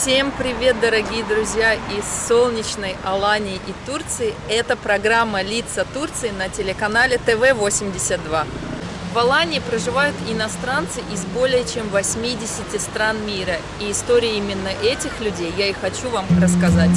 Всем привет, дорогие друзья из солнечной Алании и Турции. Это программа «Лица Турции» на телеканале ТВ-82. В Алании проживают иностранцы из более чем 80 стран мира. И истории именно этих людей я и хочу вам рассказать.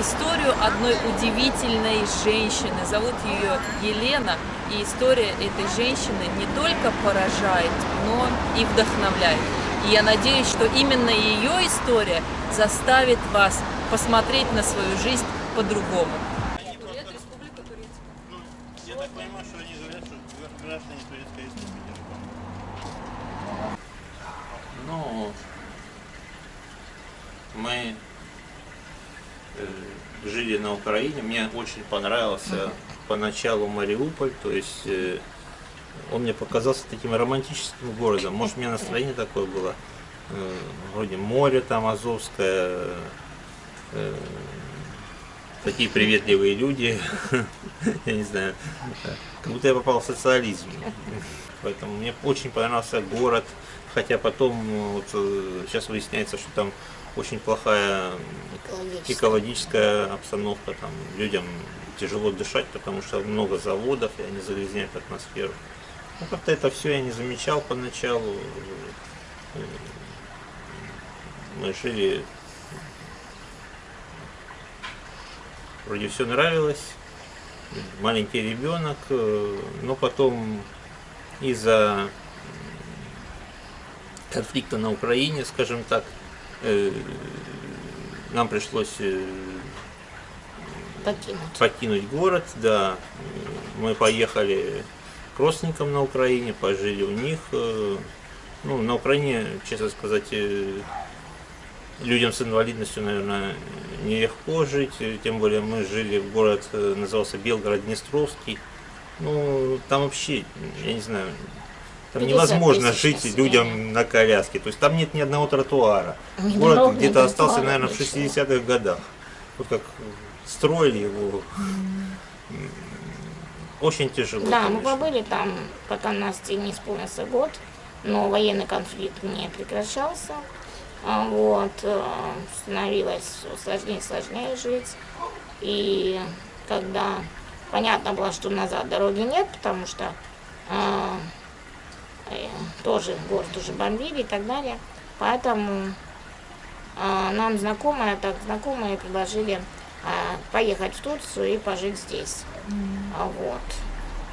Историю одной удивительной женщины. Зовут ее Елена. И история этой женщины не только поражает, но и вдохновляет. И я надеюсь, что именно ее история заставит вас посмотреть на свою жизнь по-другому. Я так понимаю, что они говорят, что граждане Турецкой Республики. Ну, мы э, на Украине, мне очень понравился поначалу Мариуполь, то есть э, он мне показался таким романтическим городом. Может, у меня настроение такое было, э, вроде море там Азовское, э, такие приветливые люди, я не знаю, как будто я попал в социализм. Поэтому мне очень понравился город, хотя потом вот, сейчас выясняется, что там очень плохая Экологическая. экологическая обстановка, там людям тяжело дышать, потому что много заводов, и они загрязняют атмосферу. Ну, как-то это все я не замечал поначалу. Э, Мы жили, вроде все нравилось, маленький ребенок, э, но потом из-за конфликта на Украине, скажем так, нам пришлось э, покинуть. покинуть город, да. Мы поехали к родственникам на Украине, пожили у них. э, Ну, на Украине, честно сказать, э, людям с инвалидностью, наверное, нелегко жить. э, Тем более мы жили в город, э, назывался Белгород-Днестровский. Ну, там вообще, я не знаю, там 50 невозможно жить населения. людям на коляске. То есть там нет ни одного тротуара. Ни Город где-то остался, наверное, в ничего. 60-х годах. Вот как строили его. Очень тяжело. Да, мы конечно. побыли там, пока Насте не исполнился год, но военный конфликт не прекращался. А Вот, э, становилось всё сложнее и сложнее жить. И когда понятно было, что назад дороги нет, потому что э, тоже город уже бомбили и так далее. Поэтому а, нам знакомые, так знакомые предложили а, поехать в Турцию и пожить здесь. А, вот.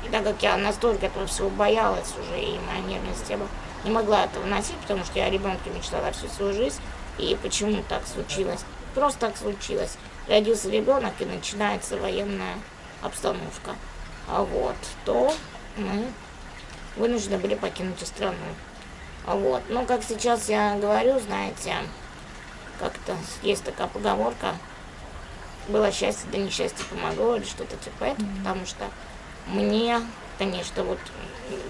И так как я настолько этого всего боялась уже, и моя нервная система не могла этого носить, потому что я о ребенке мечтала всю свою жизнь, и почему так случилось? Просто так случилось. Родился ребенок, и начинается военная обстановка. А вот, то мы вынуждены были покинуть страну. А Вот. Ну, как сейчас я говорю, знаете, как-то есть такая поговорка, было счастье, да несчастье помогло, или что-то типа этого, потому что мне, конечно, вот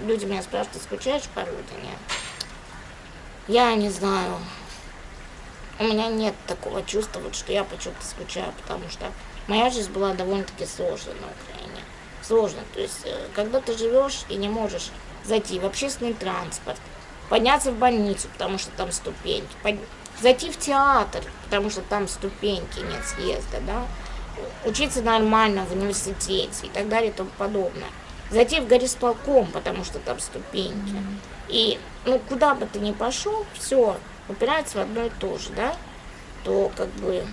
люди меня спрашивают, ты скучаешь по родине? Я не знаю. У меня нет такого чувства, вот, что я по чем-то скучаю, потому что моя жизнь была довольно-таки сложной на Украине. Сложно. То есть, э, когда ты живешь и не можешь зайти в общественный транспорт, подняться в больницу, потому что там ступеньки, под- зайти в театр, потому что там ступеньки нет съезда, да, учиться нормально в университете и так далее и тому подобное. Зайти в горисполком, потому что там ступеньки. И, ну, куда бы ты ни пошел, все упирается в одно и то же, да, то как бы,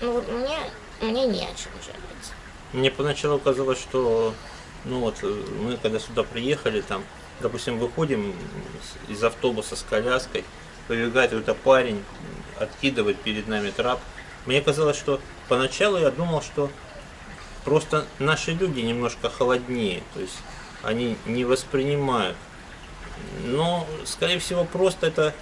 ну, вот мне, мне не о чем жалеть. Мне поначалу казалось, что ну вот э, мы когда сюда приехали, там, допустим, выходим из автобуса с коляской, выбегает какой-то парень, откидывает перед нами трап. Мне казалось, что поначалу я думал, что просто наши люди немножко холоднее, то есть они не воспринимают. Но, скорее всего, просто это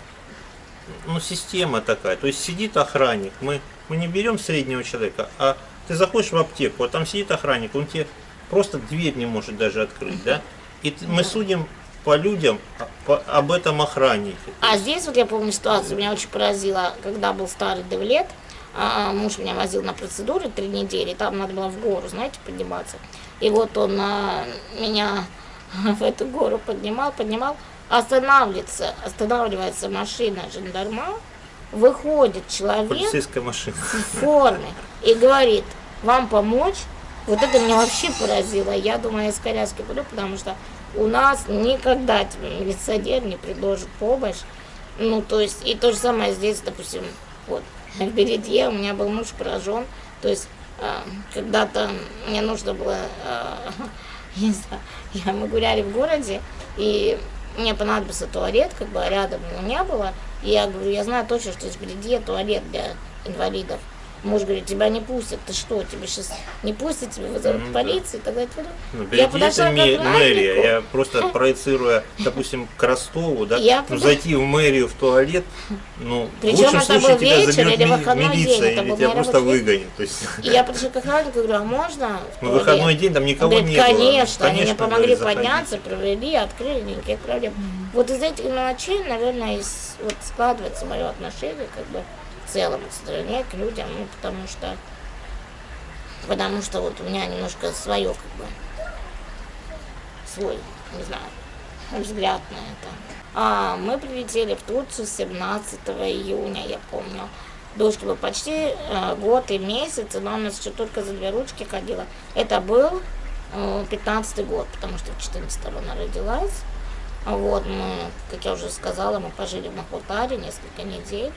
ну, система такая. То есть сидит охранник, мы, мы не берем среднего человека, а ты заходишь в аптеку, а там сидит охранник, он тебе просто дверь не может даже открыть, да? И мы судим по людям а, по- об этом охраннике. А здесь вот я помню ситуацию, меня очень поразила, когда был старый Девлет, а, муж меня возил на процедуры три недели, там надо было в гору, знаете, подниматься. И вот он а, меня в эту гору поднимал, поднимал, останавливается, останавливается машина жандарма, выходит человек в форме и говорит, вам помочь? Вот это меня вообще поразило. Я думаю, я из коляски буду, потому что у нас никогда тебе милиционер не предложит помощь. Ну, то есть, и то же самое здесь, допустим, вот, в Бередье у меня был муж поражен. То есть, а, когда-то мне нужно было, а, я не знаю, я, мы гуляли в городе, и мне понадобился туалет, как бы а рядом его не было. И я говорю, я знаю точно, что из Бередье туалет для инвалидов. Муж говорит, тебя не пустят, ты что, тебя сейчас не пустят, тебе вызовут Ну, да. полицию, и так далее. и так далее. Ну, Я подошла это мэрия. Я просто проецируя, допустим, к Ростову, да, Я ну, подо- зайти в мэрию в туалет, ну, Причем в лучшем это случае был тебя вечер или выходной день, милиция, это или тебя просто рабочий день. выгонят. То есть, И я подошла к охраннику и говорю, а можно? в ну, туалет?» выходной день, там никого говорит, не было. конечно, они мне Конечно, помогли говорит, заходи. подняться, провели, открыли, никаких проблем. Вот из этих мелочей, наверное, из, вот складывается мое отношение как бы в целом к стране, к людям, ну, потому что потому что вот у меня немножко свое, как бы, свой, не знаю, взгляд на это. А мы прилетели в Турцию 17 июня, я помню. Дочке был почти э, год и месяц, но она еще только за две ручки ходила. Это был э, 15 год, потому что в 14 она родилась. Вот, мы, как я уже сказала, мы пожили в Махутаре несколько недель.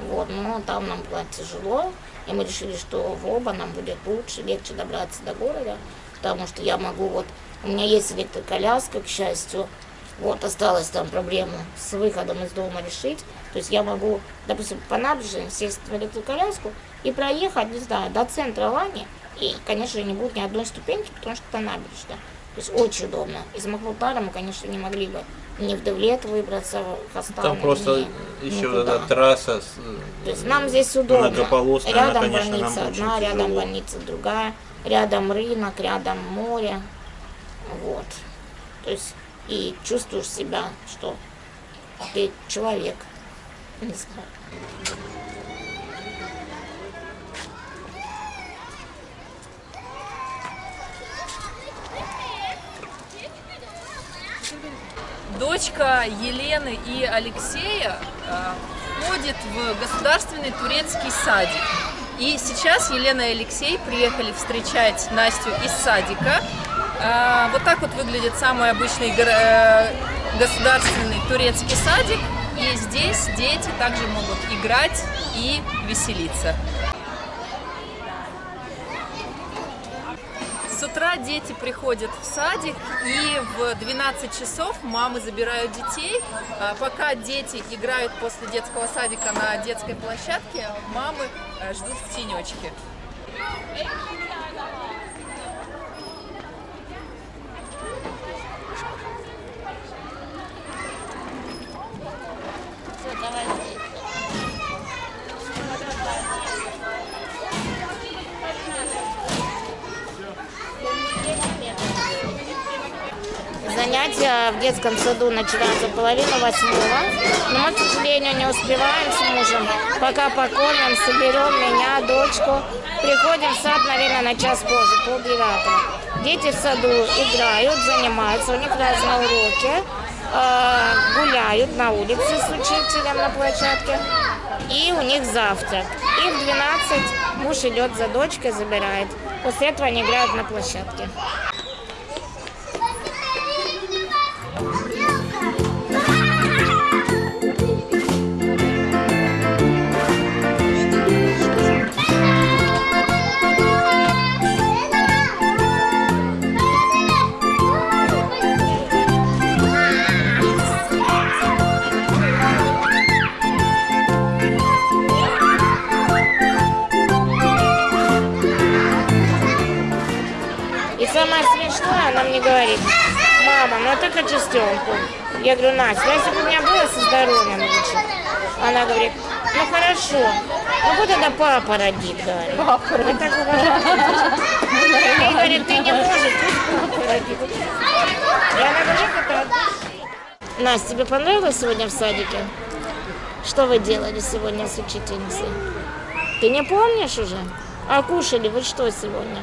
Вот, но там нам было тяжело, и мы решили, что в оба нам будет лучше, легче добраться до города, потому что я могу вот, у меня есть электроколяска, к счастью, вот осталась там проблема с выходом из дома решить, то есть я могу, допустим, по набережной сесть в электроколяску и проехать, не знаю, до центра Лани, и, конечно, не будет ни одной ступеньки, потому что это набережная. То есть очень удобно. Из Махмутара мы, конечно, не могли бы ни в Девлет выбраться, в Хастан, Там просто ни еще никуда. эта трасса. с- То есть нам здесь удобно. Многополосная, она, рядом конечно, больница одна, рядом тяжело. больница другая, рядом рынок, рядом море. Вот. То есть и чувствуешь себя, что ты человек. Не знаю. Дочка Елены и Алексея э, ходит в государственный турецкий садик. И сейчас Елена и Алексей приехали встречать Настю из садика. Э, Вот так вот выглядит самый обычный э, государственный турецкий садик. И здесь дети также могут играть и веселиться. С утра дети приходят в садик, и в 12 часов мамы забирают детей. А Пока дети играют после детского садика на детской площадке, мамы э, ждут в тенечке. Всё, давай. Занятия в детском саду начинаются половину восьмого, но к сожалению, не успеваем с мужем. Пока покормим, соберем меня, дочку. Приходим в сад, наверное, на час позже, полдевятого. Дети в саду играют, занимаются, у них разные уроки, э, гуляют на улице с учителем на площадке. И у них завтрак. И в 12 муж идет за дочкой, забирает. После этого они играют на площадке. Она мне говорит, мама, ну я только частенку. Я говорю, Настя, ну, если бы у меня было со здоровьем лучше. Она говорит, ну хорошо, ну вот тогда папа родит, говорит. Папа родит. Так И говорит, ты не можешь, пусть папа родит. И она говорит, это. Настя, тебе понравилось сегодня в садике? Что вы делали сегодня с учительницей? Ты не помнишь уже? А кушали вы что сегодня?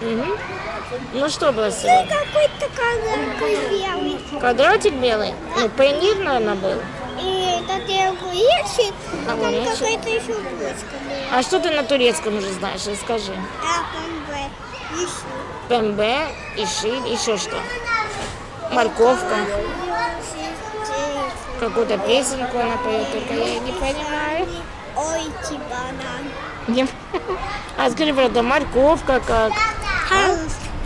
Мгм. Ну что было сегодня? Какой-то квадратик белый. Квадратик белый? Ну, пейнир, наверное, был. И это огуречек, а там какая-то еще булочка была. А что ты на турецком уже знаешь? Расскажи. А, помбе. Еще. Пембе, иши, еще что? Морковка. Какую-то песенку она поет, только я не понимаю. Ой, банан. А скажи, правда, морковка как?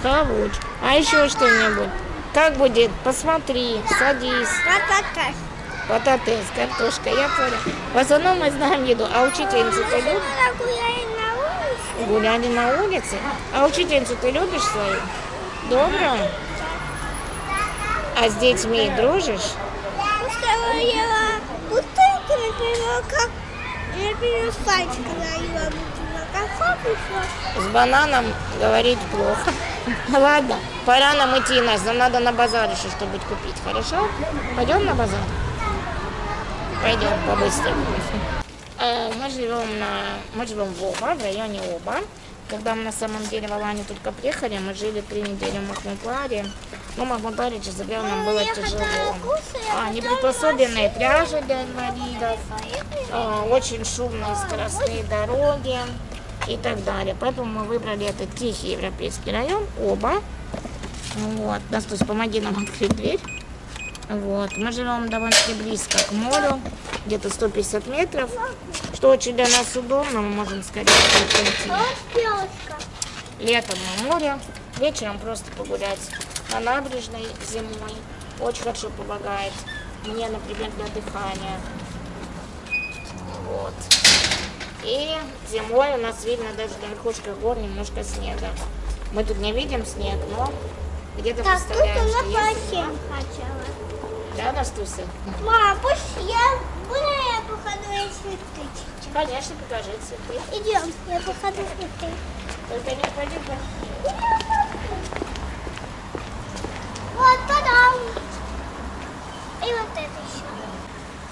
Хавуч. А еще что-нибудь? Как будет? Посмотри, садись. Ратата. Потатес, картошка, я понял. В основном мы знаем еду. А учительницу ты любишь? Гуляли на улице? А учительницу ты любишь свою? Добрую? А с детьми дружишь? Устроила бутылку, например, как, С бананом говорить плохо. Ладно, пора нам идти, Настя. Нам надо на базар еще что-нибудь купить, хорошо? Пойдем на базар? Пойдем по-быстрому. Э, Мы живем, на, мы живем в Оба, в районе Оба. Когда мы на самом деле в Аланию только приехали, мы жили три недели в Махмутларе. Махмутларе, честно говоря, нам было тяжело. А, неприспособленные пляжи для инвалидов, а, очень шумные скоростные дороги и так далее. Поэтому мы выбрали этот тихий европейский район, оба. Вот. Настюсь, помоги нам открыть дверь. Вот. Мы живем довольно-таки близко к морю, где-то 150 метров, что очень для нас удобно, мы можем скорее прийти. Летом на море, вечером просто погулять на набережной зимой. Очень хорошо помогает мне, например, для дыхания. Вот. И зимой у нас видно даже на верхушках гор немножко снега. Мы тут не видим снег, но где-то Так, тут представляем, что она есть. совсем хотела. Да, Настуся? Мам, пусть я, буду я походу на цветы. Конечно, покажи цветы. Идем, я походу цветы. Только не ходи по... Вот, та-дам! И вот это еще.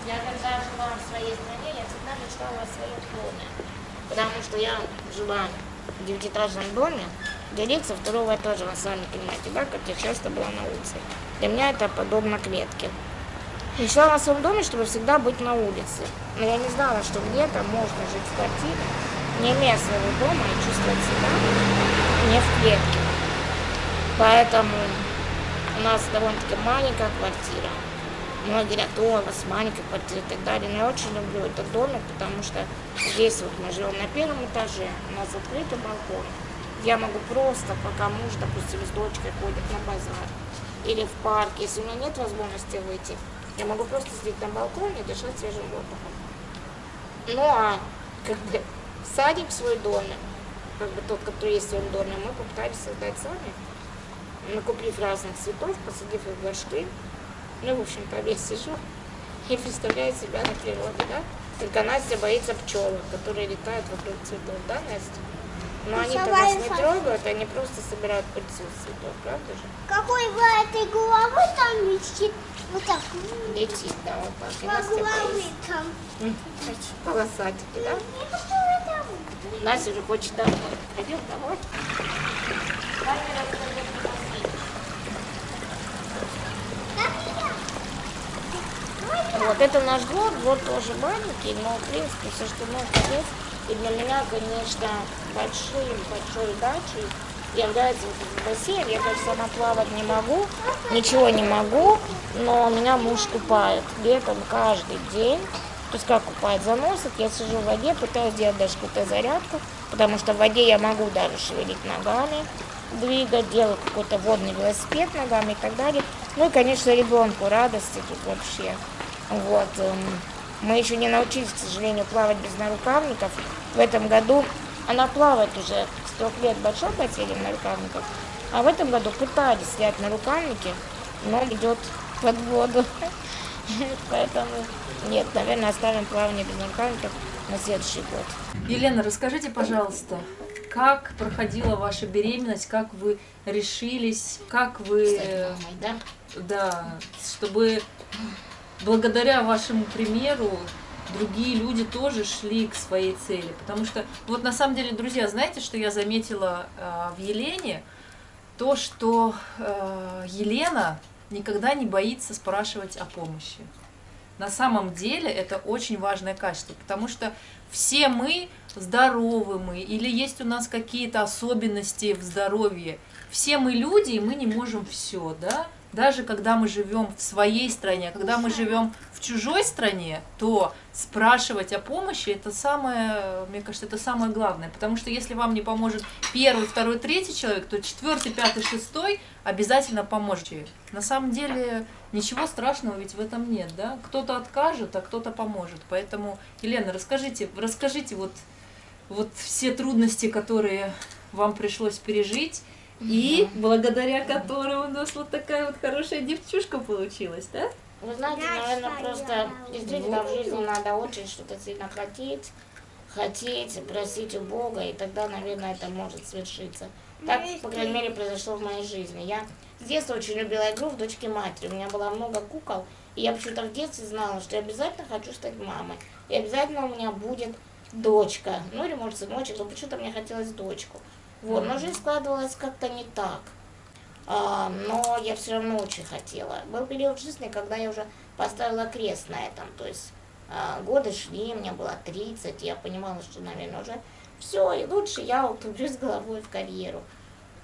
Я когда жила в своей стране, я всегда мечтала о своем доме. Потому что я жила в девятиэтажном доме, лица второго этажа, вы сами понимаете, да, как я часто была на улице. Для меня это подобно клетке. Мечтала о своем доме, чтобы всегда быть на улице. Но я не знала, что где-то можно жить в квартире, не имея своего дома и чувствовать себя не в клетке. Поэтому у нас довольно-таки маленькая квартира. Многие говорят, о, у вас маленькая квартира и так далее. Но я очень люблю этот домик, потому что здесь вот мы живем на первом этаже, у нас открытый балкон. Я могу просто, пока муж, допустим, с дочкой ходит на базар или в парк, если у меня нет возможности выйти, я могу просто сидеть на балконе и дышать свежим воздухом. Ну а как бы садик свой доме, как бы тот, который есть в доме, мы попытались создать сами, накупив разных цветов, посадив их в горшки. Ну, в общем-то, весь сижу и представляю себя на природе, да? Только Настя боится пчелок, которые летают вокруг цветов, да, Настя? Но они-то нас не трогают, они просто собирают пыльцу с цветов, правда же? Какой в этой головы там летит? Вот так. Летит, да, вот так. И По Настя боится. там. Полосатики, да? Там? Настя уже хочет домой. Пойдем домой. Камера скажет, посмотри. Вот это наш двор, двор тоже маленький, но в принципе все, что можно есть. И для меня, конечно, большой, большой дачей является вот бассейн. Я, конечно, сама плавать не могу, ничего не могу, но меня муж купает летом каждый день. То есть как купает заносит, я сижу в воде, пытаюсь делать даже какую-то зарядку, потому что в воде я могу даже шевелить ногами, двигать, делать какой-то водный велосипед ногами и так далее. Ну и, конечно, ребенку радости тут вообще. Вот. эм, Мы еще не научились, к сожалению, плавать без нарукавников. В этом году она плавает уже с трех лет в большом бассейне в нарукавниках, а в этом году пытались снять нарукавники, но идет под воду. Поэтому нет, наверное, оставим плавание без наркотиков на следующий год. Елена, расскажите, пожалуйста, как проходила ваша беременность, как вы решились, как вы, Стать э, мамой, да? да, чтобы благодаря вашему примеру другие люди тоже шли к своей цели. Потому что, вот на самом деле, друзья, знаете, что я заметила э, в Елене? То, что э, Елена никогда не боится спрашивать о помощи. На самом деле это очень важное качество, потому что все мы здоровы мы, или есть у нас какие-то особенности в здоровье. Все мы люди, и мы не можем все, да? Даже когда мы живем в своей стране, а когда мы живем в чужой стране, то спрашивать о помощи это самое, мне кажется, это самое главное. Потому что если вам не поможет первый, второй, третий человек, то четвертый, пятый, шестой обязательно поможете. На самом деле ничего страшного ведь в этом нет, да? Кто-то откажет, а кто-то поможет. Поэтому, Елена, расскажите, расскажите вот, вот все трудности, которые вам пришлось пережить, и благодаря которой у нас вот такая вот хорошая девчушка получилась, да? Вы знаете, наверное, просто действительно в жизни надо очень что-то сильно хотеть, хотеть, просить у Бога, и тогда, наверное, это может свершиться. Так, по крайней мере, произошло в моей жизни. Я с детства очень любила игру в дочке матери. У меня было много кукол, и я почему-то в детстве знала, что я обязательно хочу стать мамой. И обязательно у меня будет дочка. Ну или, может, сыночек, но почему-то мне хотелось дочку. Вот, но жизнь складывалась как-то не так. А, но я все равно очень хотела. Был период жизни, когда я уже поставила крест на этом. То есть а, годы шли, мне было 30, и я понимала, что, наверное, уже все, и лучше я углублюсь головой в карьеру.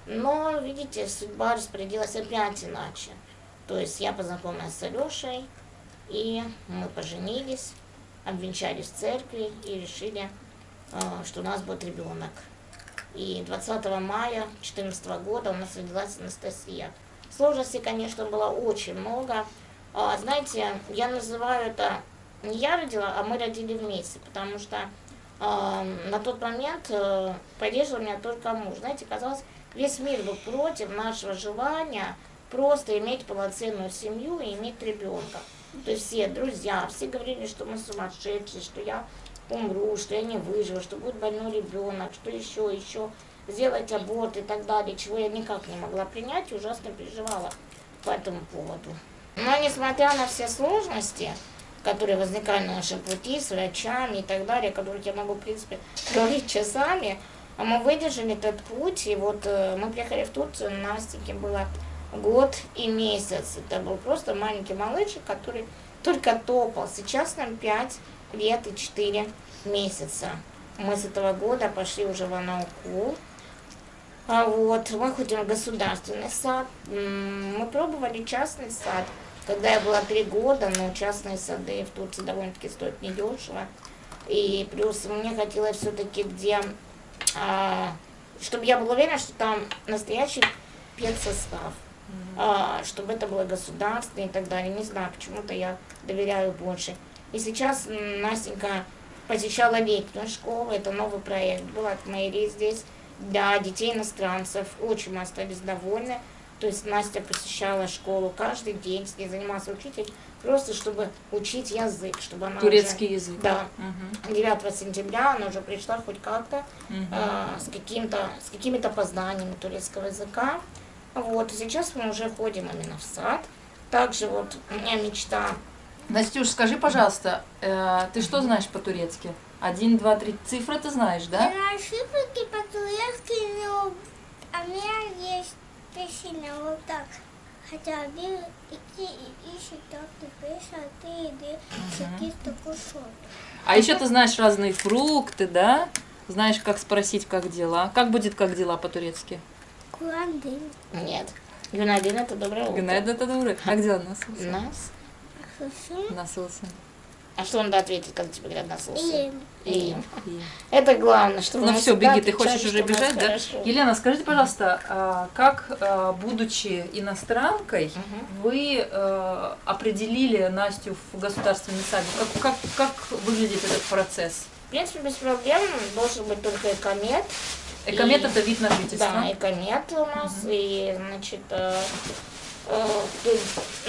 Но, видите, судьба распорядилась опять иначе. То есть я познакомилась с Алешей, и мы поженились, обвенчались в церкви и решили, а, что у нас будет ребенок. И 20 мая 2014 года у нас родилась Анастасия. Сложностей, конечно, было очень много. А, Знаете, я называю это не я родила, а мы родили вместе, потому что а, на тот момент э, поддерживал меня только муж. Знаете, казалось, весь мир был против нашего желания просто иметь полноценную семью и иметь ребенка. То есть все друзья, все говорили, что мы сумасшедшие, что я умру, что я не выживу, что будет больной ребенок, что еще, еще сделать аборт и так далее, чего я никак не могла принять ужасно переживала по этому поводу. Но несмотря на все сложности, которые возникали на нашем пути с врачами и так далее, о которых я могу, в принципе, говорить часами, а мы выдержали этот путь, и вот э, мы приехали в Турцию, Настеньке было год и месяц. Это был просто маленький малышек, который только топал. Сейчас нам 5 лет и 4 месяца. Мы с этого года пошли уже в Анаукул. А вот, мы ходим в государственный сад. Мы пробовали частный сад, когда я была три года, но частные сады в Турции довольно-таки стоят недешево. И плюс мне хотелось все-таки, где, а, чтобы я была уверена, что там настоящий педсостав, а, чтобы это было государственное и так далее. Не знаю, почему-то я доверяю больше. И сейчас Настенька посещала летнюю школу, это новый проект был от мэрии здесь для детей иностранцев. Очень мы остались довольны. То есть Настя посещала школу каждый день, с ней занимался учитель, просто чтобы учить язык, чтобы она Турецкий уже, язык. Да. Мгм. 9 сентября она уже пришла хоть как-то Мгм. а, с, каким-то, с какими-то познаниями турецкого языка. Вот, сейчас мы уже ходим именно в сад. Также вот у меня мечта Настюш, скажи, пожалуйста, э, ты что знаешь по-турецки? Один, два, три цифры ты знаешь, да? Я шифрики по-турецки, но а у меня есть песня вот так. Хотя bir, iki, üç, dört, beş, altı, yedi, sekiz, dokuz, on. А еще ты знаешь разные фрукты, да? Знаешь, как спросить, как дела. Как будет как дела по-турецки? Değil. нет. Гюнадин это доброе утро. Гнайда это добрый. Как дела, Насылсын? Нас. Насылсын. А что надо ответить, когда тебе говорят нас İyiyim. И И- это главное, что Ну все, беги, ты хочешь уже бежать, да? хорошо. Елена, скажите, пожалуйста, а, как, а, будучи иностранкой, Мгм. вы э, определили Настю в государственный садик? Как, как, как выглядит этот процесс? В принципе, без проблем должен быть только экомет. Экомет И- это вид на жительство. Да, экомет у нас. И, значит, э,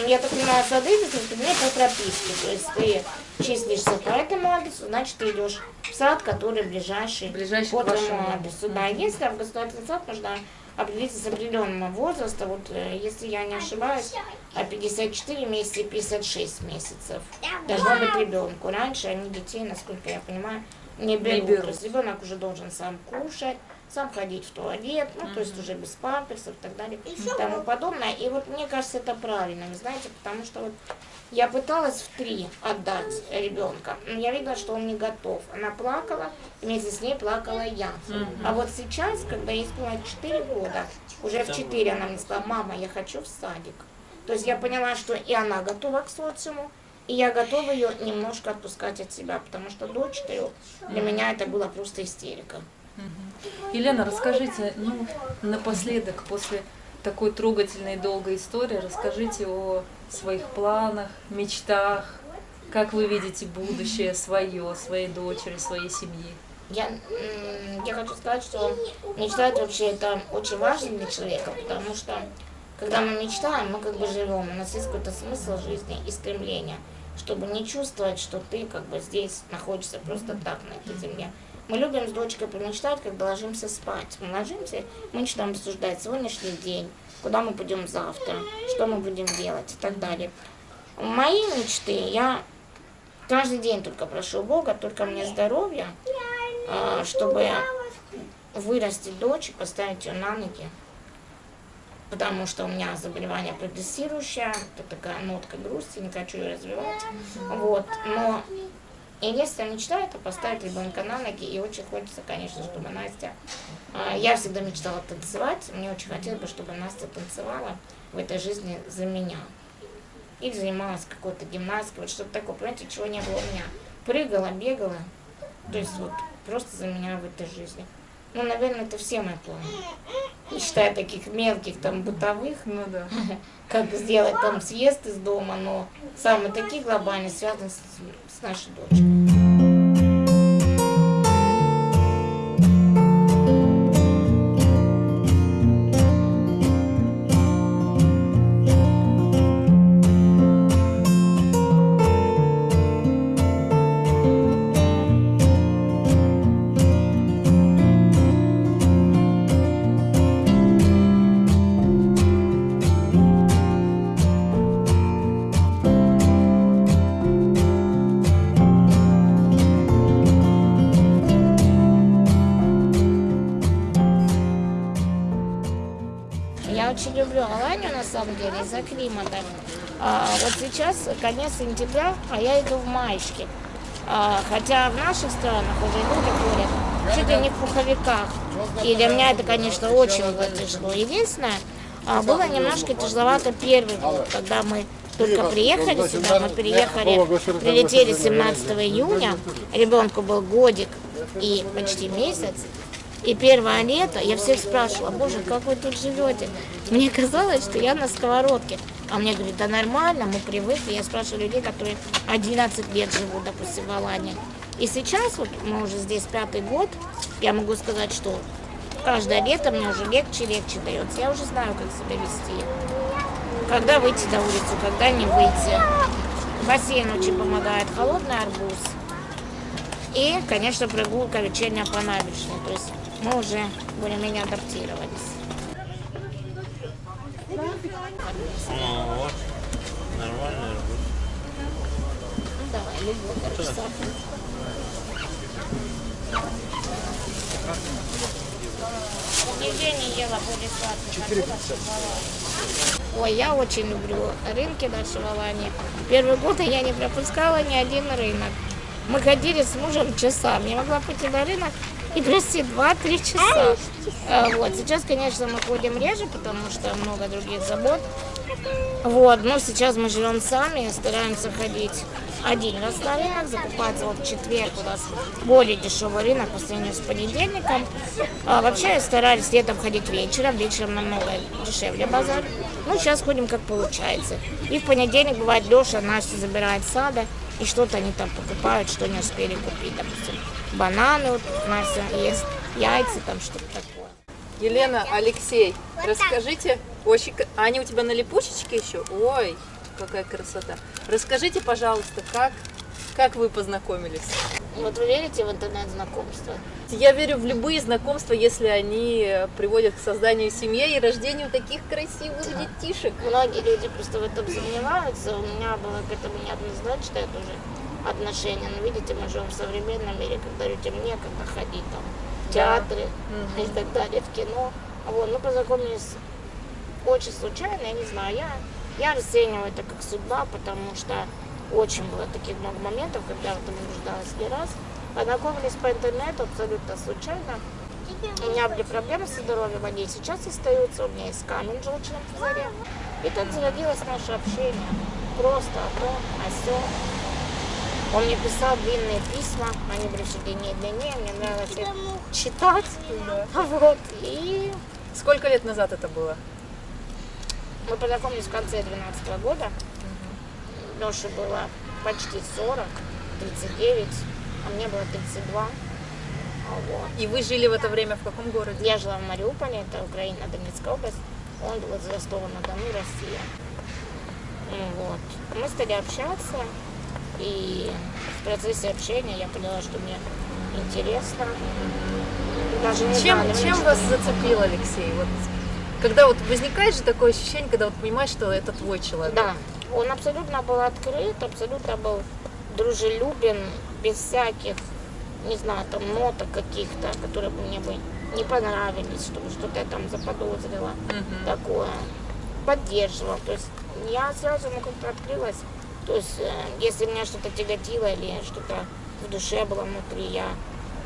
я так понимаю, сады это предмет по прописке. То есть ты числишься по этому адресу, значит ты идешь в сад, который ближайший, Ближайший по твоему адресу. Да, единственное, в государственный сад нужно определиться с определенного возраста. Вот э, если я не ошибаюсь, а 54 месяца и 56 месяцев должно быть ребенку. Раньше они детей, насколько я понимаю, не берут. берут. То есть ребенок уже должен сам кушать, сам ходить в туалет, ну, то есть уже без памперсов и так далее и тому подобное. И вот мне кажется, это правильно, вы знаете, потому что вот я пыталась в три отдать ребенка, но я видела, что он не готов. Она плакала, вместе с ней плакала я. А вот сейчас, когда ей исполнилось 4 года, уже в 4 она мне сказала, мама, я хочу в садик. То есть я поняла, что и она готова к социуму, и я готова ее немножко отпускать от себя, потому что до 4 для меня это была просто истерика. Елена, расскажите, ну, напоследок, после такой трогательной и долгой истории, расскажите о своих планах, мечтах, как вы видите будущее свое, своей дочери, своей семьи. Я, я хочу сказать, что мечтать вообще это очень важно для человека, потому что когда мы мечтаем, мы как бы живем, у нас есть какой-то смысл жизни и стремление, чтобы не чувствовать, что ты как бы здесь находишься просто так на этой земле. Мы любим с дочкой помечтать, когда ложимся спать. Мы ложимся, мы начинаем обсуждать сегодняшний день, куда мы пойдем завтра, что мы будем делать и так далее. Мои мечты, я каждый день только прошу Бога, только мне здоровья, а, чтобы вырастить дочь и поставить ее на ноги. Потому что у меня заболевание прогрессирующее, это такая нотка грусти, не хочу ее развивать. Вот. Но единственная мечта это поставить ребенка на ноги. И очень хочется, конечно, чтобы Настя... а, Я всегда мечтала танцевать. Мне очень хотелось бы, чтобы Настя танцевала в этой жизни за меня. Или занималась какой-то гимнастикой, вот что-то такое, понимаете, чего не было у меня. Прыгала, бегала, то есть вот просто за меня в этой жизни. Ну, наверное, это все мои планы. Не считая таких мелких, там, бытовых, Ну да. как сделать там съезд из дома, но самые такие глобальные связаны с, с нашей дочкой. Люблю Аланию, на самом деле, из-за климата. А, вот сейчас конец сентября, а я иду в маечке. А, хотя в наших странах уже люди ходят чуть ли не в пуховиках. И для меня это, конечно, очень тяжело. Единственное, а, было немножко тяжеловато первый год, когда мы только приехали сюда, мы приехали, прилетели 17 июня, ребенку был годик и почти месяц. И первое лето я всех спрашивала, боже, как вы тут живете? Мне казалось, что я на сковородке. А мне говорят, да нормально, мы привыкли. Я спрашиваю людей, которые 11 лет живут, допустим, в Алании. И сейчас, вот мы уже здесь пятый год, я могу сказать, что каждое лето мне уже легче легче дается. Я уже знаю, как себя вести. Когда выйти на улицу, когда не выйти. Бассейн очень помогает, холодный арбуз. И, конечно, прогулка вечерняя по набережной. То есть мы уже более-менее адаптировались. Ну вот, нормальный арбуз. Ну, давай, любой, короче. Нигде не ела более сладких. Ой, я очень люблю рынки нашей в Алании. Первые годы я не пропускала ни один рынок. Мы ходили с мужем часами. Я могла пойти на рынок и провести 2-3 часа. А, Вот. Сейчас, конечно, мы ходим реже, потому что много других забот. Вот, но сейчас мы живем сами, стараемся ходить один раз на рынок, закупаться вот в четверг у нас более дешевый рынок по сравнению с понедельником. А вообще старались летом ходить вечером, вечером намного дешевле базар. Ну, сейчас ходим как получается. И в понедельник бывает Леша Настя забирает сада, и что-то они там покупают, что не успели купить, допустим, бананы, вот Настя ест, яйца, там что-то такое. Елена, Алексей, Вот расскажите, очень, к- а они у тебя на липучечке еще? Ой, какая красота. Расскажите, пожалуйста, как, как вы познакомились? Вот вы верите в интернет-знакомство? Я верю в любые знакомства, если они приводят к созданию семьи и рождению таких красивых детишек. Многие люди просто в этом сомневаются. У меня было к этому неоднозначное тоже отношение. Но видите, мы живем в современном мире, когда людям некогда ходить там в театры и так далее, в кино. Вот, ну, познакомились очень случайно, я не знаю, я, я расцениваю это как судьба, потому что очень было таких много моментов, когда в этом нуждалась не раз. Познакомились по интернету абсолютно случайно. У меня были проблемы со здоровьем, они сейчас остаются. У меня есть камень в желчном пузыре. И так зародилось наше общение. Просто о том, о сём. Он мне писал длинные письма, они были все длиннее длиннее, мне нравилось их читать. Вот. И Сколько лет назад это было? мы познакомились в конце 2012 года. Леше было почти 40, 39, а мне было 32. Вот. И вы жили в это время в каком городе? Я жила в Мариуполе, это Украина, Донецкая область. Он был из Ростова-на-Дону, Россия. Вот. Мы стали общаться, и в процессе общения я поняла, что мне интересно. Даже не Чем, знаю, чем вас зацепил Алексей? Вот, когда вот возникает же такое ощущение, когда вот понимаешь, что это твой человек. Да, он абсолютно был открыт, абсолютно был дружелюбен, без всяких, не знаю, там ноток каких-то, которые бы мне бы не понравились, чтобы что-то я там заподозрила, такое. Поддерживал, то есть я сразу ему как-то открылась. То есть, э, если меня что-то тяготило или что-то в душе было внутри, я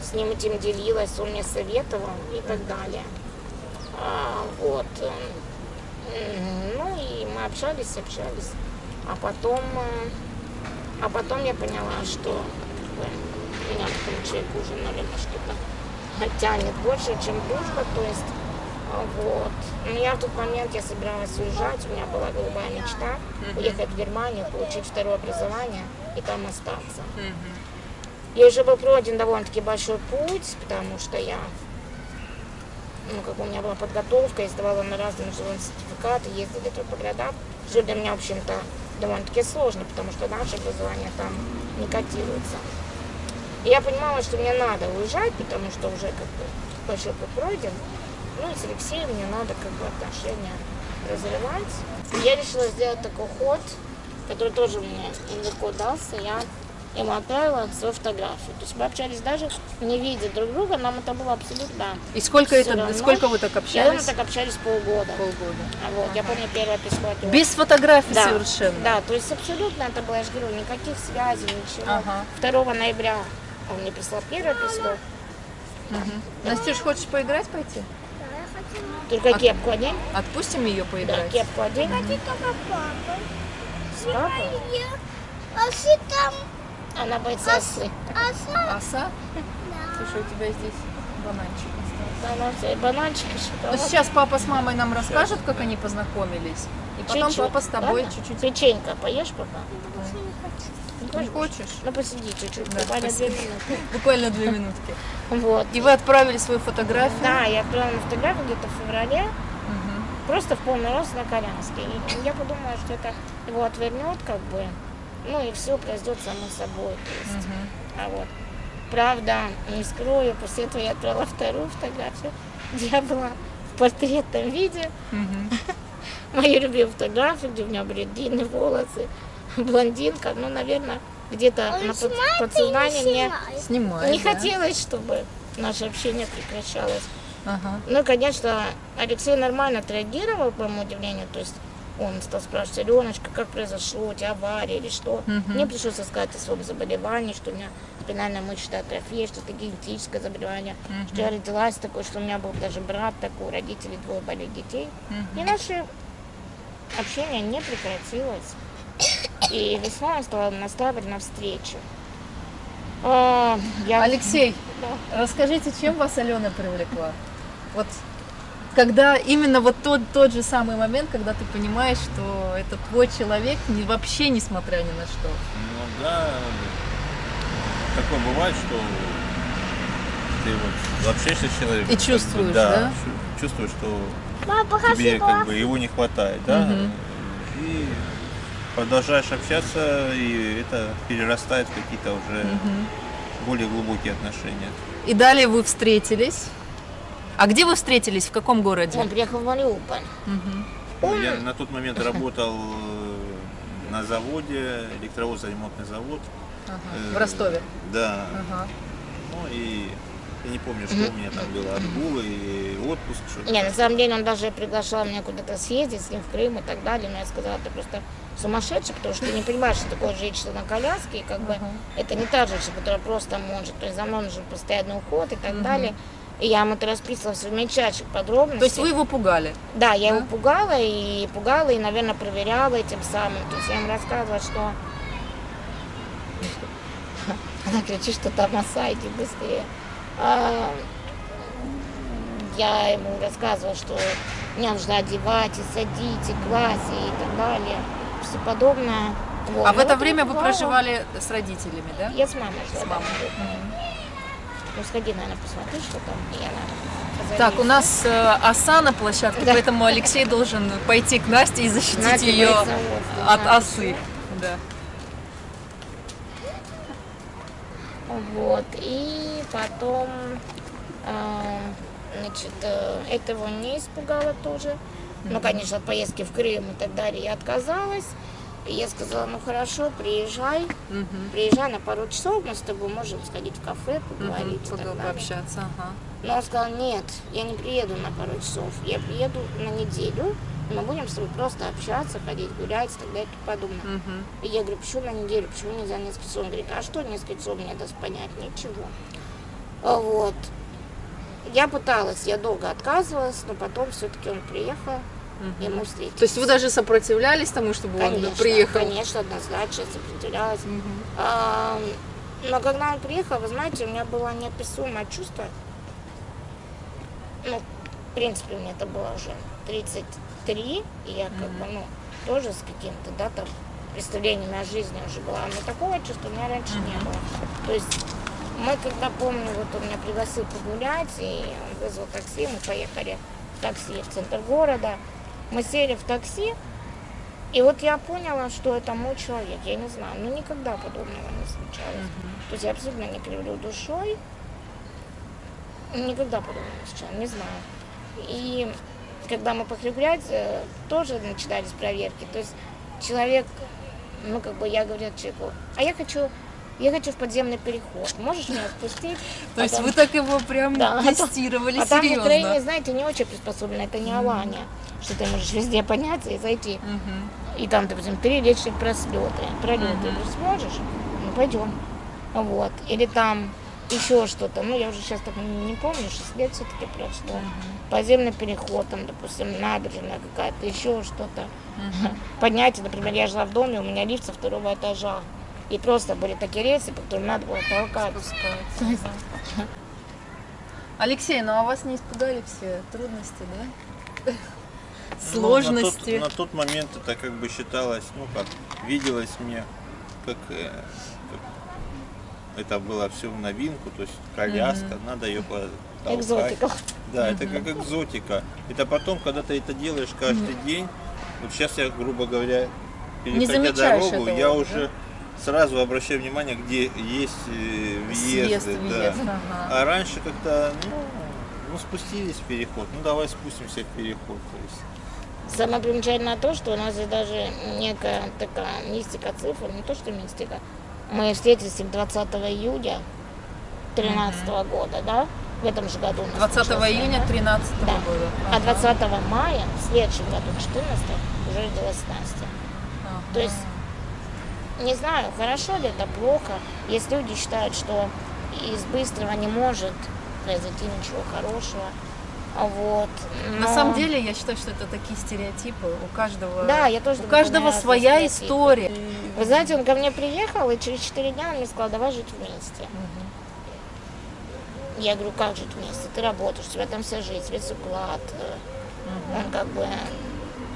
с ним этим делилась, он мне советовал и так далее. А, вот. э, Ну и мы общались, общались. А потом, э, а потом я поняла, что меня к этому человеку уже, наверное, что-то тянет больше, чем дружба. То есть, вот. Но я в тот момент, я собиралась уезжать, у меня была голубая мечта уехать в Германию, получить второе образование и там остаться. И уже был пройден довольно-таки большой путь, потому что я ну, как у меня была подготовка, я сдавала на разные международные сертификаты, ездили тут по городам, что для меня, в общем-то, довольно-таки сложно, потому что наше образование там не котируется. И я понимала, что мне надо уезжать, потому что уже как бы большой путь пройден. Ну и с Алексеем мне надо как бы отношения развивать. И я решила сделать такой ход, который тоже мне легко дался. Я ему отправила свою фотографию. То есть мы общались даже не видя друг друга, нам это было абсолютно И сколько, это, равно. сколько вы так Я общались? так общались полгода. Полгода. А Вот, я помню первое письмо от него. Без фотографий да, совершенно. Да, то есть абсолютно это было, я же говорю, никаких связей, ничего. Ага. 2 ноября он мне прислал первое письмо. Настюш, хочешь поиграть пойти? Только кепку одень. Отпустим ее Да, поиграть? кепку одень. хочу только папа. С папой. А там Она боится осы. оса. Оса? Слушай, у тебя здесь бананчик остался. Она все, бананчики, Ну, шоколад. сейчас папа с мамой нам расскажут, как они познакомились. И потом Чуть-чуть, папа с тобой чуть-чуть. Печенька поешь пока? Не хочешь? Ну посиди чуть-чуть, Да, буквально две спасибо. минуты. Буквально две минутки. Вот. И вы отправили свою фотографию? Да, я отправила фотографию где-то в феврале, просто в полный рост на коляске. И я подумала, что это его отвернет, как бы, ну и все произойдет само собой. То есть, а вот. Правда, не скрою, после этого я отправила вторую фотографию, где я была в портретном виде. Мою любимую фотографию, где у меня были длинные волосы, блондинка. Ну, наверное, где-то на под- подсознании не мне снимает? Не да. хотелось, чтобы наше общение прекращалось. Ага. Ну, конечно, Алексей нормально отреагировал, по моему удивлению. То есть он стал спрашивать, Аленочка, как произошло, у тебя авария или что. Мне пришлось рассказать о своем заболевании, что у меня спинальная мышечная атрофия, что это генетическое заболевание, что я родилась такой, что у меня был даже брат такой, у родителей двое болели детей. И наше общение не прекратилось. И весной он стал настраивать на встречу. А, я... Алексей, расскажите, чем вас Алена привлекла? Вот когда именно вот тот, тот же самый момент, когда ты понимаешь, что это твой человек, не, вообще несмотря ни на что. Ну да, такое бывает, что ты вот общаешься с человеком. И как бы, чувствуешь, да? да? чу- чувствуешь, что Папа, тебе спасибо. как бы его не хватает, да? И продолжаешь общаться, и это перерастает в какие-то уже более глубокие отношения. И далее вы встретились. А где вы встретились? В каком городе? Он приехал в Мариуполь. Ну, Я на тот момент работал э, на заводе, электровозно-ремонтный завод. В Э, Ростове. Да. Ага. Ну и я не помню, что у меня там было, отгулы и отпуск, что-то. Не, на самом деле он даже приглашал меня куда-то съездить с ним в Крым и так далее. Но я сказала, ты просто сумасшедший, потому что ты не понимаешь, что такое женщина на коляске. И как бы это не та женщина, которая просто может. То есть за мной нужен постоянный уход и так далее. И я ему это расписывала в мельчайших подробностях. То есть вы его пугали? Да, я его пугала и пугала, и, наверное, проверяла этим самым. То есть я ему рассказывала, что... Она кричит, что там оса, иди быстрее. А, я ему рассказывала, что мне нужно одевать, и садить, и класть, и так далее. Все подобное. Вот. А в Ну, это время вы проживали с родителями, да? Я с мамой жила. С мамой. Ну, сходи, наверное, посмотри, что там. И она Так, у нас э, оса на площадке, Да. поэтому Алексей должен пойти к Насте и защитить Настя ее от осы. Да. Вот, и потом, э, значит, э, этого не испугало тоже. Ну, конечно, от поездки в Крым и так далее я отказалась. И я сказала, ну хорошо, приезжай, Мгм. приезжай на пару часов, мы с тобой можем сходить в кафе, поговорить и Пога- далее. Пообщаться, ага. Но он сказал, нет, я не приеду на пару часов, я приеду на неделю, и мы будем с тобой просто общаться, ходить гулять и так далее и подобное. Мгм. И я говорю, почему на неделю, почему нельзя несколько часов? Он говорит, а что несколько часов мне даст понять? Ничего. А Вот. Я пыталась, я долго отказывалась, но потом все-таки он приехал, и мы встретились. То есть вы даже сопротивлялись тому, чтобы конечно, он приехал? Конечно, однозначно сопротивлялась. Мгм. А, но когда он приехал, вы знаете, у меня было неописуемое чувство. Ну, в принципе, мне это было уже 33, и я как бы, ну, тоже с каким-то, да, там, представлениями о жизни уже была. Но такого чувства у меня раньше не было. То есть мы, когда помню, вот он меня пригласил погулять, и он вызвал такси, мы поехали в такси в центр города. Мы сели в такси, и вот я поняла, что это мой человек. Я не знаю, ну никогда подобного не случалось. То есть я абсолютно не кривлю душой. Никогда подобного не случалось, не знаю. И когда мы пошли гулять, э, тоже начинались проверки. То есть человек, ну как бы я говорю человеку, а я хочу, я хочу в подземный переход. Можешь меня спустить? То есть вы так его прям тестировали а там в Украине, серьезно? знаете, не очень приспособлено, это не Алания, что ты можешь везде подняться и зайти. И там, допустим, три личных пролеты. Ты сможешь? Ну, пойдем. Вот. Или там еще что-то. Ну, я уже сейчас так не помню, 6 лет все-таки прошло. Подземный переход, там, допустим, набережная какая-то, еще что-то. Поднятие, например, я жила в доме, у меня лифт со второго этажа. И просто были такие рельсы, по которым надо было толкаться. Алексей, ну а вас не испугали все трудности, да? Ну, Сложности. на, тот, на тот момент это как бы считалось, ну как, виделось мне, как, э, как это было все в новинку, то есть коляска, надо ее потолкать. Экзотика. Да, это как экзотика. Это потом, когда ты это делаешь каждый день, вот сейчас я, грубо говоря, переходя дорогу, этого я уже сразу обращаю внимание, где есть э, Съезд, въезды. да. въезд, ага. А раньше как-то, ну, ну, спустились в переход, ну давай спустимся в переход. То есть. Самое примечательное то, что у нас здесь даже некая такая мистика цифр, не то что мистика. Мы встретились 20 июля 2013 года, да? В этом же году. у нас 20 началась июня война. 2013 Да. года. А Ага. 20 мая, в следующем году, 14 уже родилась Настя. Ага. То есть, не знаю, хорошо ли это, плохо. Есть люди считают, что из быстрого не может произойти ничего хорошего. А Вот. На но- самом деле, я считаю, что это такие стереотипы. У каждого, Да, я тоже у каждого своя история. Вы знаете, он ко мне приехал, и через 4 дня он мне сказал, давай жить вместе. Я говорю, как жить вместе? Ты работаешь, у тебя там вся жизнь, весь уклад. э, Он как бы,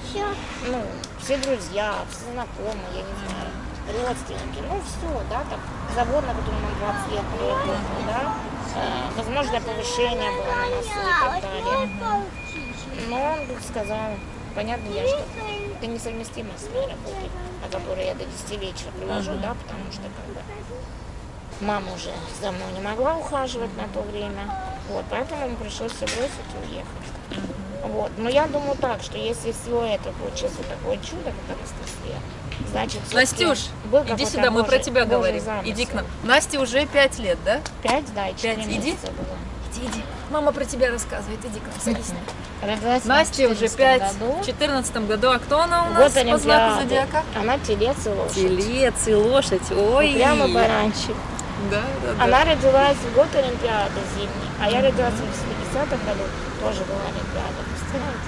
Все. ну, все друзья, все знакомые, я не знаю, родственники, ну все, да, там, завод, на котором он 20 лет проработал, да, э, возможно, повышение было на носу и так далее. сказала, понятно, я что это несовместимо с моей работой, о которой я до 10 вечера привожу, да, потому что как бы мама уже за мной не могла ухаживать на то время, вот, поэтому мне пришлось все бросить и уехать. Вот. Но я думаю так, что если всего это получилось вот такое чудо, как Анастасия, значит, Настюш, иди сюда, мы про тебя говорим. замысел. Иди к нам. Насте уже пять лет, да? Пять, да, и четыре Пять, иди. месяца было. Иди, иди. Мама про тебя рассказывает. Иди к нам, садись. Родилась уже 14 пять. году. В четырнадцатом году. А кто она у нас по знаку зодиака? Она телец и лошадь. Телец и лошадь. Ой. Прямо баранчик. Да, да, да. Она родилась в год Олимпиады зимней, а я родилась в 80-х году, тоже была Олимпиада, представляете?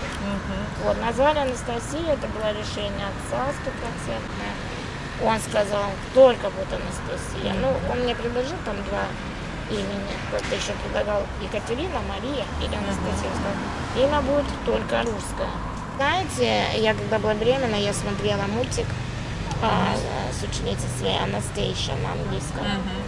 Вот, назвали Анастасия, это было решение отца стопроцентное. Он сказал, только будет Анастасия. Ну, он мне предложил там два имени, как-то еще предлагал Екатерина, Мария или Анастасия. Сказал, имя будет только русское. Знаете, я когда была беременна, я смотрела мультик а, с ученицей своей Анастейша на английском.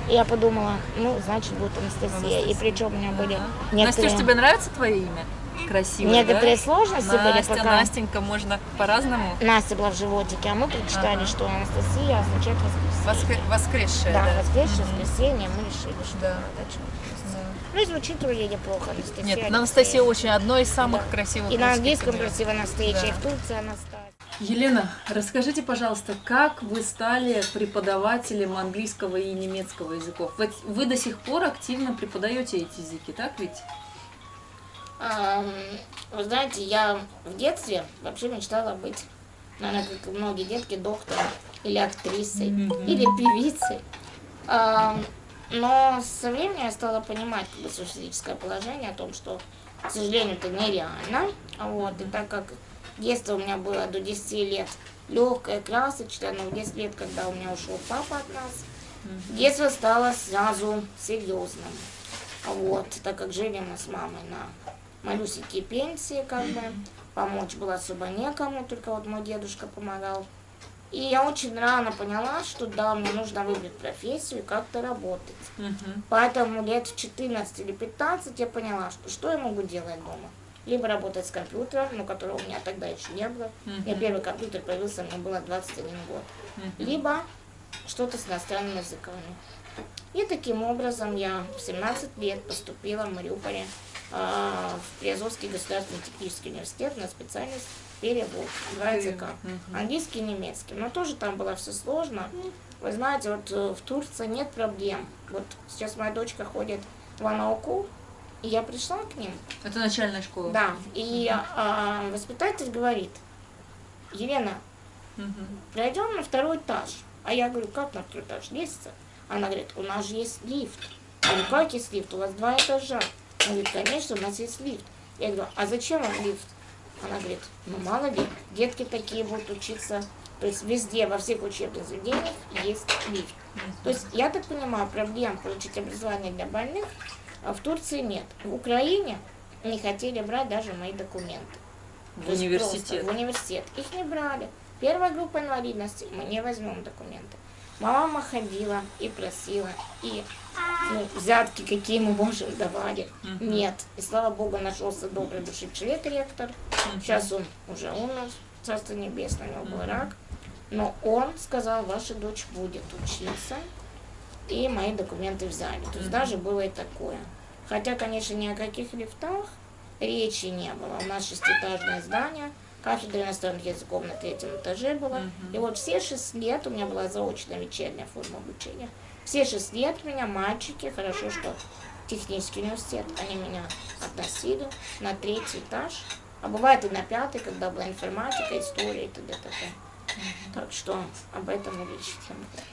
И я подумала, ну, значит, будет Анастасия. И причем у меня были некоторые, Настюш, тебе нравится твое имя? Красивое, некоторые да? сложности были, Настя, пока Настенька, можно по-разному. Настя была в животике, а мы прочитали, Ага. что Анастасия означает воскресенье. Воскр- Воскресшая, Да, да? воскресшее, воскресенье, мы решили, что Да. это. Да. Ну и звучит вроде неплохо, Анастасия. Нет, Алексеевна. Анастасия очень одно из самых Да. красивых И на английском имен. красиво Анастасия, Да. и в Турции Анастасия. Елена, расскажите, пожалуйста, как вы стали преподавателем английского и немецкого языков? Вы, вы до сих пор активно преподаете эти языки, так ведь? Вы знаете, я в детстве вообще мечтала быть, наверное, как и многие детки, доктором или актрисой, или певицей. Но со временем я стала понимать как бы, свое физическое положение о том, что, к сожалению, это нереально. Вот, и так как детство у меня было до 10 лет легкое, красочное, но в 10 лет, когда у меня ушел папа от нас, детство стало сразу серьезным. Вот, так как жили мы с мамой на малюсенькие пенсии, как бы, помочь было особо некому, только вот мой дедушка помогал. И я очень рано поняла, что да, мне нужно выбрать профессию и как-то работать. Поэтому лет в 14 или 15 я поняла, что что я могу делать дома. Либо работать с компьютером, но которого у меня тогда еще не было. У меня первый компьютер появился, мне было 21 год. Либо что-то с иностранными языками. И таким образом я в 17 лет поступила в Мариуполе в Приазовский государственный технический университет на специальность перевод, два языка, английский и немецкий. Но тоже там было все сложно. Вы знаете, вот э, в Турции нет проблем. Вот сейчас моя дочка ходит в Анауку, и я пришла к ним, Это начальная школа. да, и а, воспитатель говорит, Елена, пройдем на второй этаж. А я говорю, как на второй этаж? Лестница? Она говорит, у нас же есть лифт. Я говорю, как есть лифт? У вас два этажа. Она говорит, конечно, у нас есть лифт. Я говорю, а зачем вам лифт? Она говорит, ну мало ли, детки такие будут учиться. То есть везде, во всех учебных заведениях есть лифт. То есть, я так понимаю, проблем получить образование для больных а в Турции нет. В Украине не хотели брать даже мои документы. В То университет. В университет. Их не брали. Первая группа инвалидности, мы не возьмем документы. Мама ходила и просила, и ну, взятки, какие мы можем, давали. Нет. И слава богу, нашелся добрый души человек, ректор. Сейчас он уже умер, царство небесное, у него был рак. Но он сказал, ваша дочь будет учиться, и мои документы взяли. То есть даже было и такое. Хотя, конечно, ни о каких лифтах речи не было. У нас шестиэтажное здание, кафедра иностранных языков на третьем этаже была. И вот все шесть лет у меня была заочная вечерняя форма обучения. Все шесть лет у меня мальчики, хорошо, что технический университет, они меня относили на третий этаж. А бывает и на пятый, когда была информатика, история и т.д. т.п. Так что об этом и речь.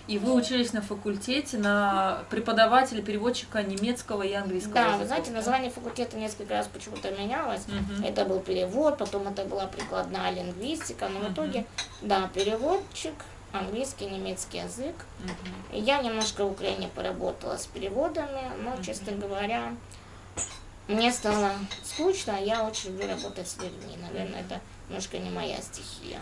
И вы учились на факультете на преподавателя, переводчика немецкого и английского Да, вы языков, знаете, название факультета несколько раз почему-то менялось. Это был перевод, потом это была прикладная лингвистика, но в итоге, да, переводчик, английский, немецкий язык. И я немножко в Украине поработала с переводами, но, честно говоря, мне стало скучно, а я очень люблю работать с людьми. Наверное, это немножко не моя стихия.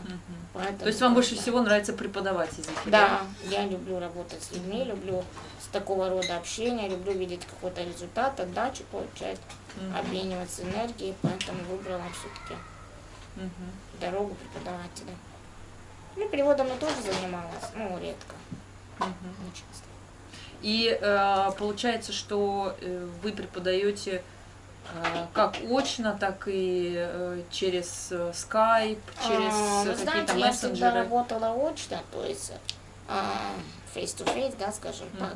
Поэтому То есть вам больше всего нравится преподавать языки? Да, я люблю работать с людьми, люблю с такого рода общения, люблю видеть какой-то результат, отдачу получать, обмениваться энергией, поэтому выбрала все-таки Мгм. дорогу преподавателя. Ну, переводом я тоже занималась, ну, редко, не часто. И э, получается, что э, вы преподаете э, как очно, так и э, через Skype, через А, э, вы какие-то знаете, я всегда мессенджеры. работала очно, то есть а, face-to-face, да, скажем так.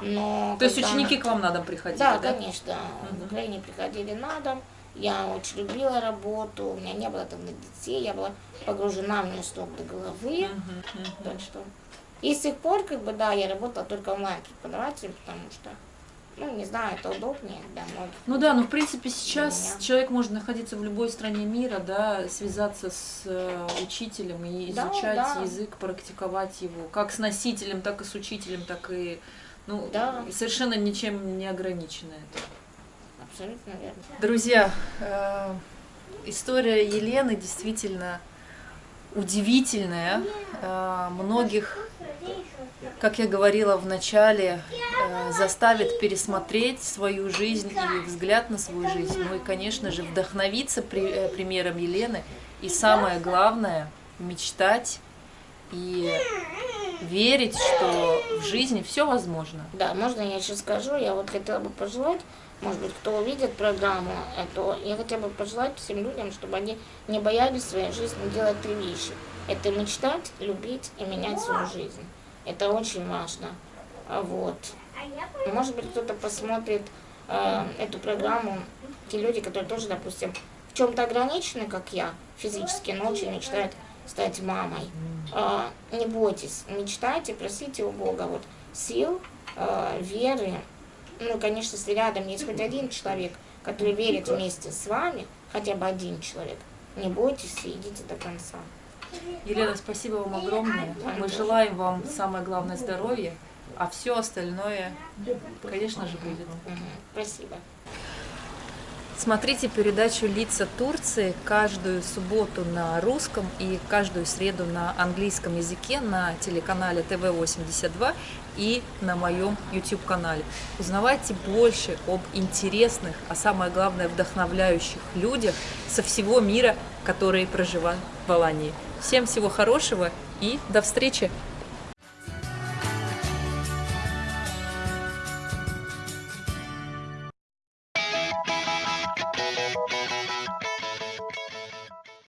Но То есть ученики к вам на дом приходили, Да, да? конечно. Мгм. В Украине приходили на дом. Я очень любила работу, у меня не было там детей, я была погружена в нее с ног до головы. Так что. И с тех пор, как бы, да, я работала только онлайн преподавателем, потому что, ну, не знаю, это удобнее для многих. Ну да, ну в принципе сейчас человек может находиться в любой стране мира, да, связаться с э, учителем и Да, изучать да. язык, практиковать его, как с носителем, так и с учителем, так и ну Да. совершенно ничем не ограничено это. Абсолютно верно. Друзья, э, история Елены действительно удивительная. Э, многих, как я говорила в начале, э, заставит пересмотреть свою жизнь и взгляд на свою жизнь. Ну и, конечно же, вдохновиться при- примером Елены. И самое главное, мечтать и верить, что в жизни все возможно. Да, можно я еще скажу, я вот хотела бы пожелать, может быть, кто увидит программу, это я хотела бы пожелать всем людям, чтобы они не боялись в своей жизни делать три вещи. Это мечтать, любить и менять свою жизнь. Это очень важно. А Вот. Может быть, кто-то посмотрит э, эту программу, те люди, которые тоже, допустим, в чем-то ограничены, как я, физически, но очень мечтают стать мамой. А, не бойтесь, мечтайте, просите у Бога вот сил, а, веры. Ну, конечно, если рядом есть хоть один человек, который верит вместе с вами, хотя бы один человек, не бойтесь и идите до конца. Елена, спасибо вам огромное. Мы желаем вам самое главное здоровья, а все остальное, конечно же, будет. Спасибо. Смотрите передачу «Лица Турции» каждую субботу на русском и каждую среду на английском языке на телеканале ТВ-82 и на моем YouTube-канале. Узнавайте больше об интересных, а самое главное вдохновляющих людях со всего мира, которые проживают в Алании. Всем всего хорошего и до встречи!